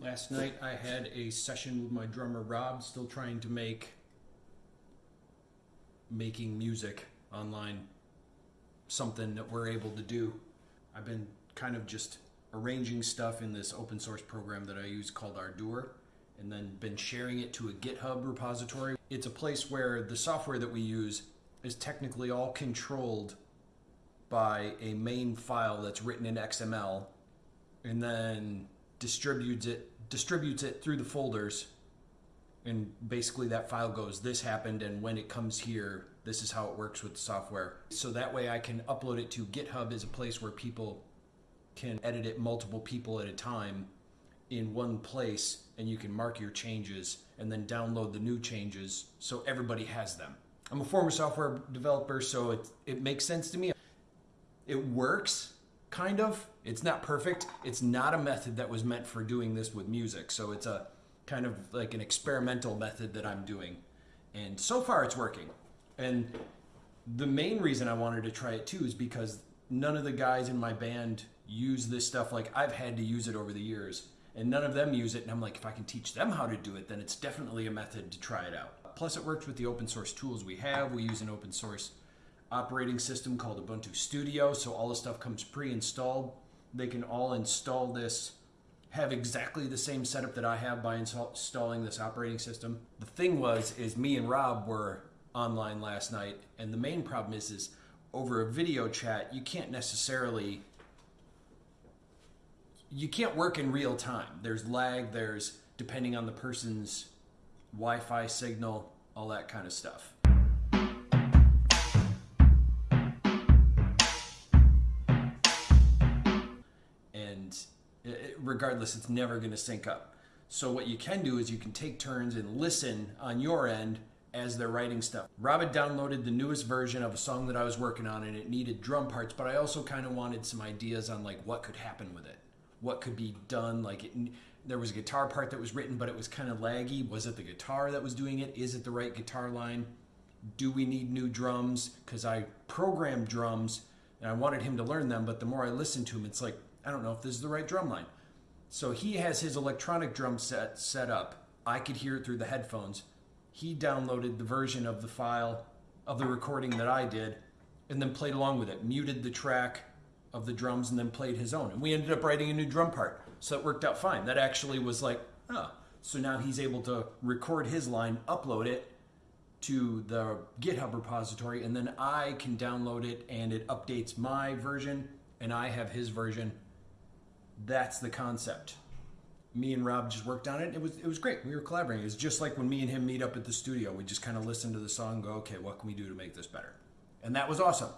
Last night I had a session with my drummer Rob, still trying to make making music online something that we're able to do. I've been kind of just arranging stuff in this open source program that I use called Ardour and then been sharing it to a GitHub repository. It's a place where the software that we use is technically all controlled by a main file that's written in XML and then distributes it distributes it through the folders and basically that file goes this happened and when it comes here this is how it works with the software. So that way i can upload it to github as a place where people can edit it multiple people at a time in one place and you can mark your changes and then download the new changes so everybody has them. I'm a former software developer so it, it makes sense to me. It works kind of. It's not perfect. It's not a method that was meant for doing this with music. So it's a kind of like an experimental method that I'm doing. And so far it's working. And the main reason I wanted to try it too is because none of the guys in my band use this stuff like I've had to use it over the years. And none of them use it. And I'm like, if I can teach them how to do it, then it's definitely a method to try it out. Plus, it works with the open source tools we have. We use an open source operating system called Ubuntu Studio. So all the stuff comes pre-installed. They can all install this, have exactly the same setup that I have by installing this operating system. The thing was, is me and Rob were online last night, and the main problem is, is over a video chat, you can't necessarily you can't work in real time. There's lag, there's depending on the person's Wi-Fi signal, all that kind of stuff. Regardless, it's never going to sync up. So what you can do is you can take turns and listen on your end as they're writing stuff. Rob had downloaded the newest version of a song that I was working on and it needed drum parts, but I also kind of wanted some ideas on like what could happen with it. What could be done like it, there was a guitar part that was written but it was kind of laggy. Was it the guitar that was doing it? Is it the right guitar line? Do we need new drums? Cuz I programmed drums and I wanted him to learn them, but the more I listened to him it's like I don't know if this is the right drum line. So he has his electronic drum set set up. I could hear it through the headphones. He downloaded the version of the file of the recording that I did and then played along with it, muted the track of the drums and then played his own. And we ended up writing a new drum part. So it worked out fine. That actually was like, oh. So now he's able to record his line, upload it to the GitHub repository, and then I can download it and it updates my version and I have his version that's the concept. Me and Rob just worked on it. It was it was great. We were collaborating. It was just like when me and him meet up at the studio. We just kind of listen to the song, go, okay, what can we do to make this better? And that was awesome.